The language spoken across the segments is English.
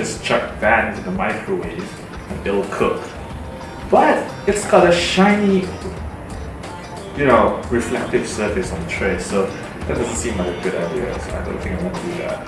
just chuck that into the microwave and it'll cook. But it's got a shiny, you know, reflective surface on the tray, so that doesn't seem like a good idea, so I don't think I want to do that.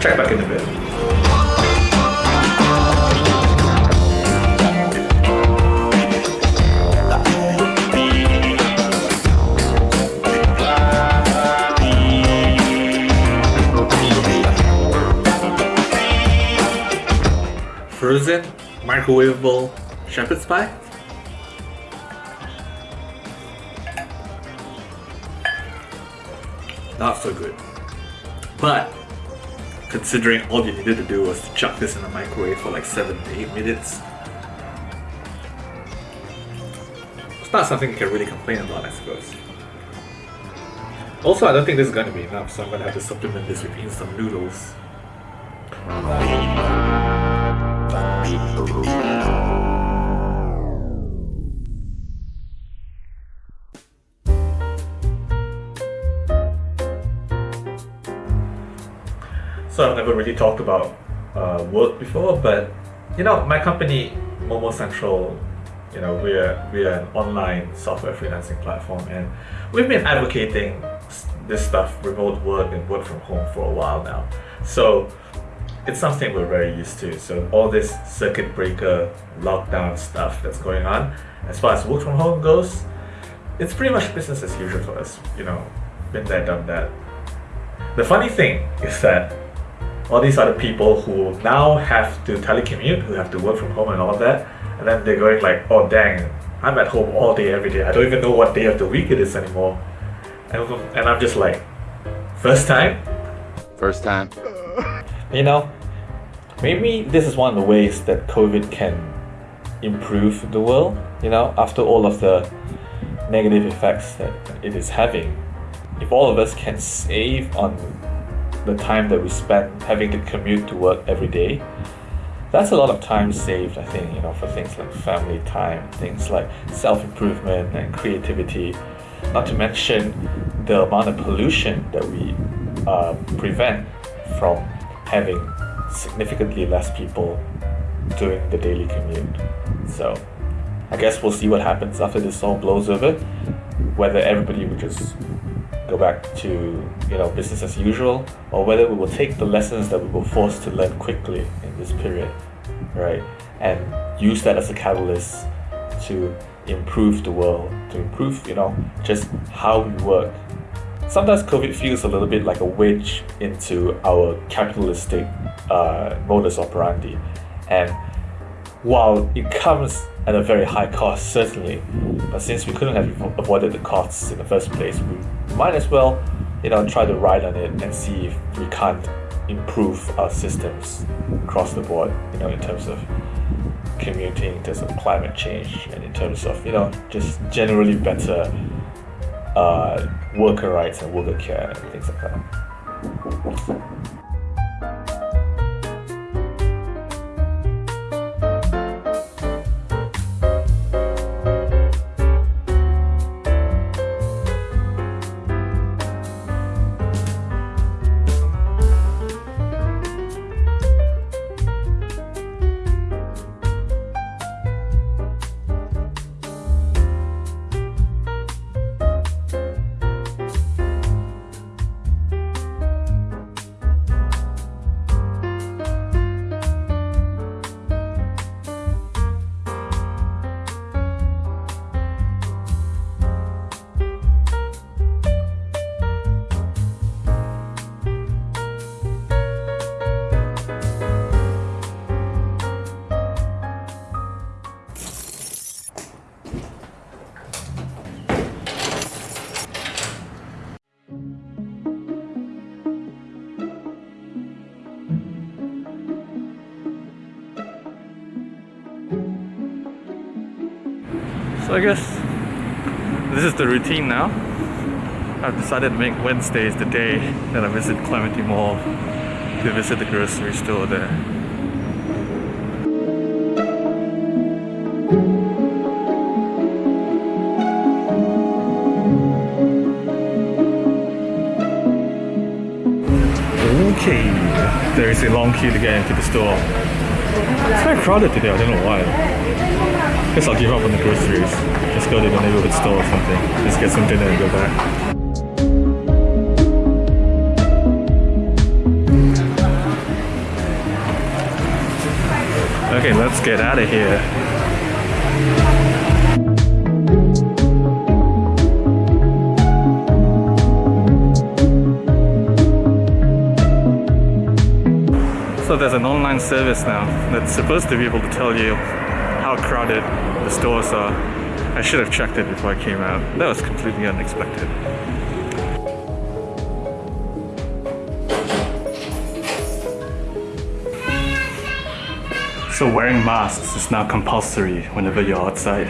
Check back in a bit. Frozen microwavable shepherd's pie. Not so good. But considering all you needed to do was to chuck this in the microwave for like 7 to 8 minutes, it's not something you can really complain about, I suppose. Also, I don't think this is going to be enough, so I'm going to have to supplement this with instant noodles. Oh, So I've never really talked about uh, work before, but you know, my company, Momo Central, you know, we're we're an online software freelancing platform, and we've been advocating this stuff, remote work and work from home, for a while now. So it's something we're very used to. So all this circuit breaker lockdown stuff that's going on, as far as work from home goes, it's pretty much business as usual for us. You know, been there, done that. The funny thing is that all these other people who now have to telecommute, who have to work from home and all that, and then they're going like, oh dang, I'm at home all day, every day. I don't even know what day of the week it is anymore. And, and I'm just like, first time? First time. You know, maybe this is one of the ways that COVID can improve the world, you know, after all of the negative effects that it is having. If all of us can save on the time that we spend having to commute to work every day, that's a lot of time saved, I think, you know, for things like family time, things like self improvement and creativity, not to mention the amount of pollution that we uh, prevent from having significantly less people doing the daily commute. So, I guess we'll see what happens after this all blows over, whether everybody will just go back to you know business as usual or whether we will take the lessons that we were forced to learn quickly in this period right? And use that as a catalyst to improve the world to improve you know just how we work sometimes covid feels a little bit like a wedge into our capitalistic uh, modus operandi. And while it comes at a very high cost, certainly, but since we couldn't have avoided the costs in the first place, we might as well, you know, try to ride on it and see if we can't improve our systems across the board, you know, in terms of commuting, in terms of climate change, and in terms of, you know, just generally better uh, worker rights and worker care and things like that. So I guess this is the routine now. I've decided to make Wednesdays the day that I visit Clementi Mall to visit the grocery store there. Okay, there is a long queue to get into the store. It's very crowded today, I don't know why. Guess I'll give up on the groceries. Just go to the neighborhood store or something. Just get some dinner and go back. Okay, let's get out of here. So there's an online service now that's supposed to be able to tell you how crowded the stores are. I should have checked it before I came out. That was completely unexpected. So wearing masks is now compulsory whenever you're outside.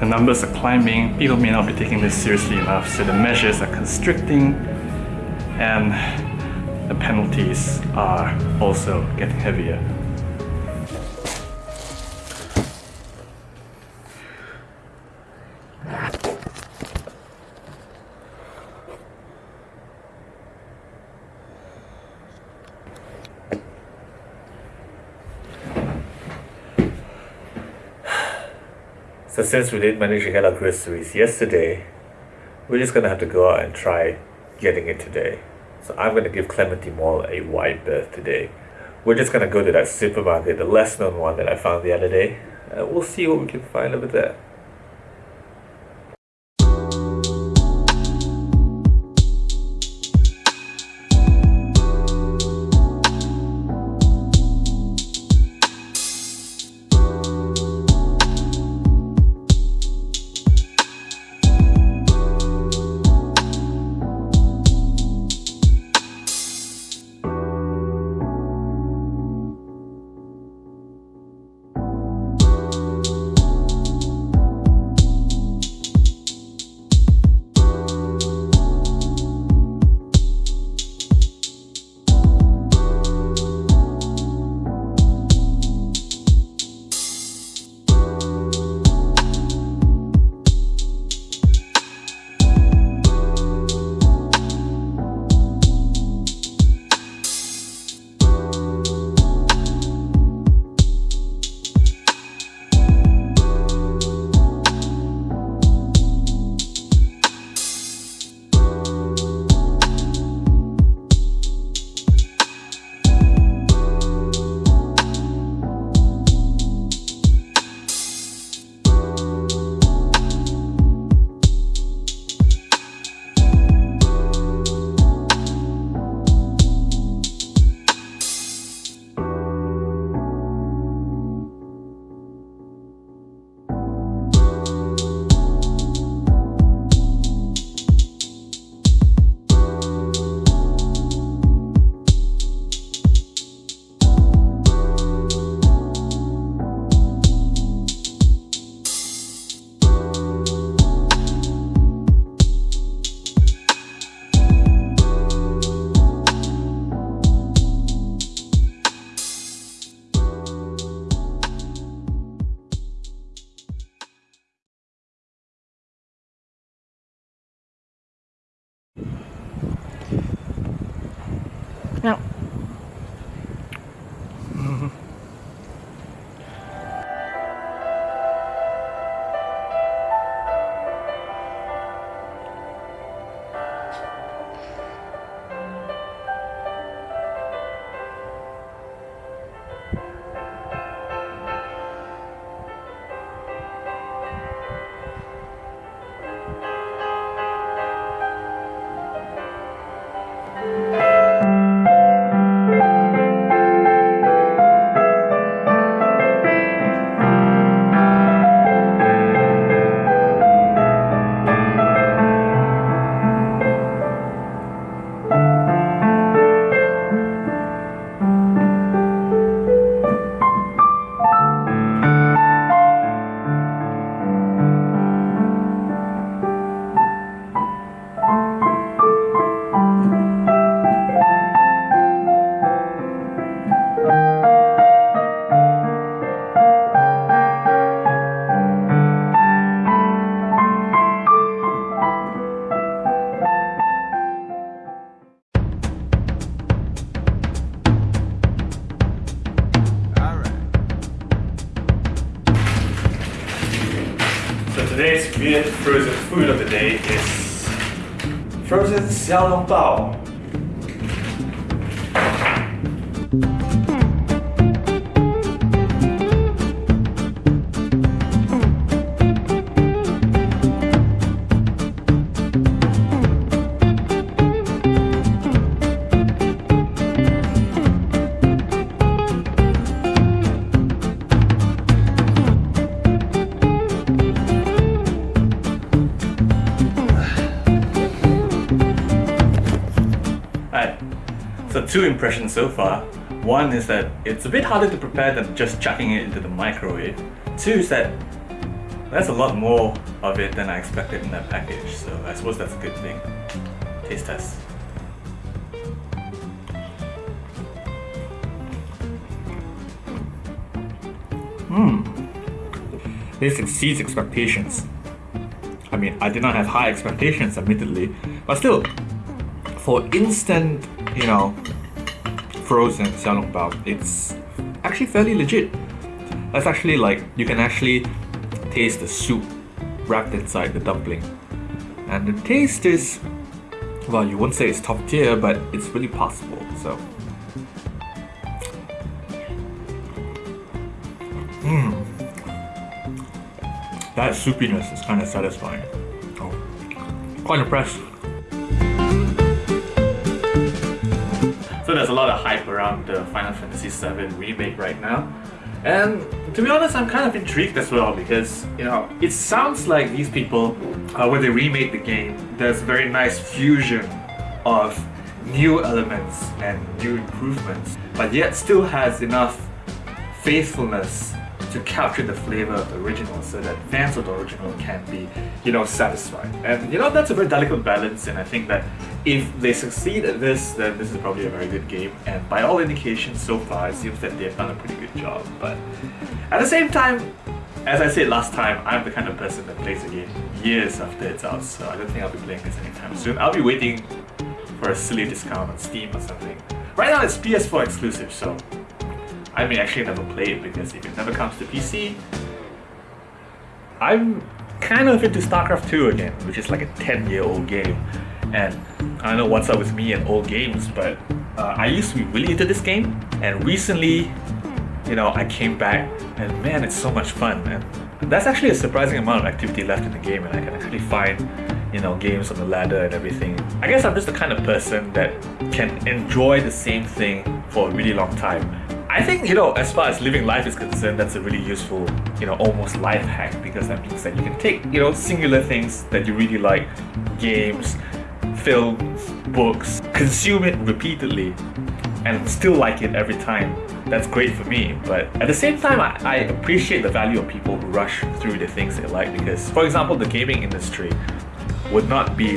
The numbers are climbing, people may not be taking this seriously enough, so the measures are constricting and the penalties are also getting heavier. So since we didn't manage to get our groceries yesterday, we're just gonna have to go out and try getting it today. So I'm gonna give Clementi Mall a wide berth today. We're just gonna go to that supermarket, the less known one that I found the other day. Uh, we'll see what we can find over there. Frozen frozen xiaolong bao. Two impressions so far. One is that it's a bit harder to prepare than just chucking it into the microwave. Two is that there's a lot more of it than I expected in that package, so I suppose that's a good thing. Taste test. Mmm. This exceeds expectations. I mean, I did not have high expectations, admittedly, but still, for instant, you know, frozen xiaolongbao, it's actually fairly legit. That's actually like you can actually taste the soup wrapped inside the dumpling, and the taste is, well, you won't say it's top tier, but it's really possible. So, mmm, that soupiness is kind of satisfying. Oh, quite impressed. There's a lot of hype around the Final Fantasy VII remake right now. And to be honest, I'm kind of intrigued as well because, you know, it sounds like these people, uh, when they remade the game, there's a very nice fusion of new elements and new improvements, but yet still has enough faithfulness to capture the flavor of the original so that fans of the original can be, you know, satisfied. And you know, that's a very delicate balance and I think that if they succeed at this, then this is probably a very good game. And by all indications so far, it seems that they've done a pretty good job. But at the same time, as I said last time, I'm the kind of person that plays a game years after it's out, so I don't think I'll be playing this anytime soon. I'll be waiting for a silly discount on Steam or something. Right now it's PS4 exclusive, so I may actually never play it because if it never comes to PC, I'm kind of into StarCraft 2 again, which is like a 10 year old game. And I don't know what's up with me and old games, but uh, I used to be really into this game, and recently, you know, I came back, and man, it's so much fun. And that's actually a surprising amount of activity left in the game, and I can actually find, you know, games on the ladder and everything. I guess I'm just the kind of person that can enjoy the same thing for a really long time. I think, you know, as far as living life is concerned, that's a really useful, you know, almost life hack because that means that you can take, you know, singular things that you really like, games, films, books, consume it repeatedly and still like it every time. That's great for me. But at the same time, I, I appreciate the value of people who rush through the things they like because, for example, the gaming industry would not be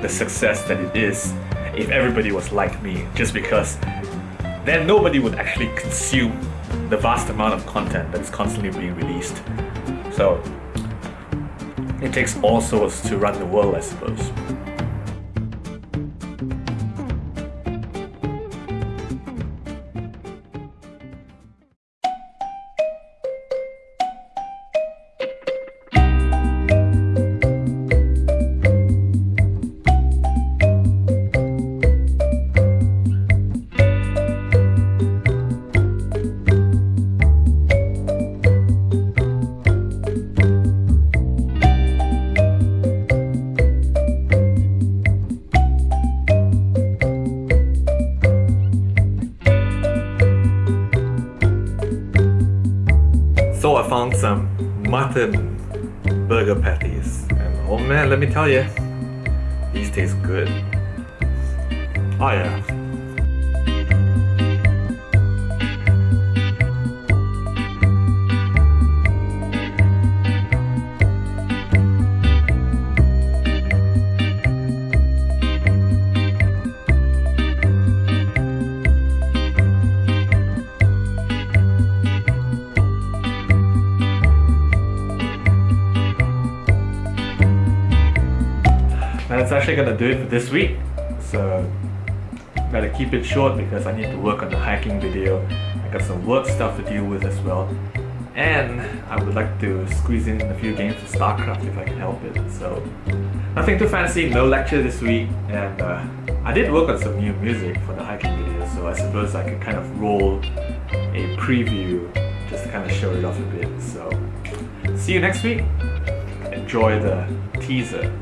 the success that it is if everybody was like me just because then nobody would actually consume the vast amount of content that's constantly being released. So it takes all sorts to run the world, I suppose. Tell you, these taste good. Oh yeah. That's actually gonna do it for this week. So gotta keep it short because I need to work on the hiking video. I got some work stuff to deal with as well. And I would like to squeeze in a few games of StarCraft if I can help it. So nothing too fancy, no lecture this week, and uh, I did work on some new music for the hiking video, so I suppose I could kind of roll a preview just to kind of show it off a bit. So see you next week. Enjoy the teaser.